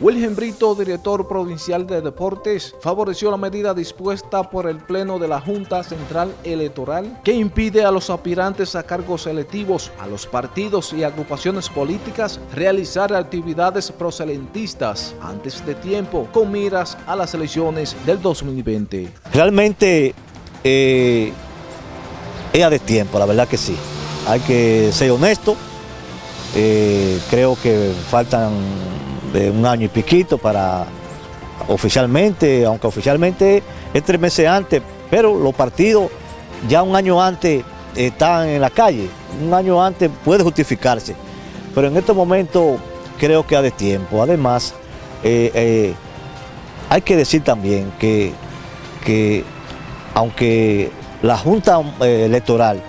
Wilhelm Brito, director provincial de deportes, favoreció la medida dispuesta por el Pleno de la Junta Central Electoral que impide a los aspirantes a cargos electivos, a los partidos y agrupaciones políticas realizar actividades proselentistas antes de tiempo con miras a las elecciones del 2020. Realmente eh, es de tiempo, la verdad que sí. Hay que ser honesto. Eh, creo que faltan de un año y piquito para oficialmente, aunque oficialmente es tres meses antes, pero los partidos ya un año antes están en la calle, un año antes puede justificarse, pero en estos momentos creo que ha de tiempo. Además, eh, eh, hay que decir también que, que aunque la Junta eh, Electoral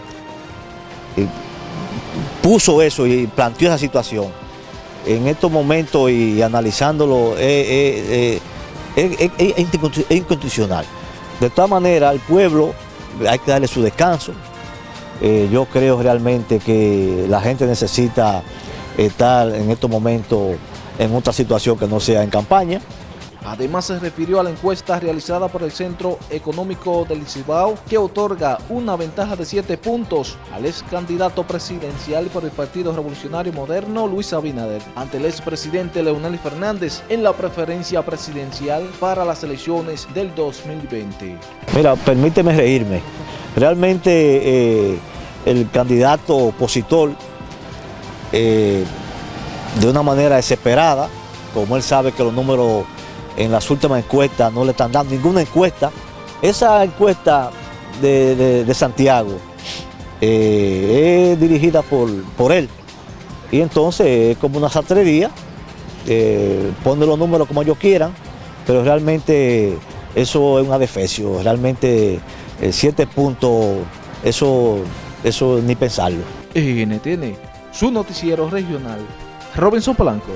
puso eso y planteó esa situación, en estos momentos y analizándolo es, inconstitucional. De todas maneras, al pueblo hay que darle su descanso. Eh, yo creo realmente que la gente necesita estar en estos momentos en otra situación que no sea en campaña. Además se refirió a la encuesta realizada por el Centro Económico del Cibao que otorga una ventaja de 7 puntos al ex candidato presidencial por el Partido Revolucionario Moderno Luis Abinader ante el expresidente Leonel Fernández en la preferencia presidencial para las elecciones del 2020. Mira, permíteme reírme. Realmente eh, el candidato opositor eh, de una manera desesperada, como él sabe que los números en las últimas encuestas no le están dando ninguna encuesta. Esa encuesta de, Santiago eh, es dirigida por, por él. Y entonces es como una satrería, eh, pone los números como ellos quieran, pero realmente eso es un adefesio, realmente eh, siete puntos, eso, eso ni pensarlo. NTN, su noticiero regional, Robinson Polanco.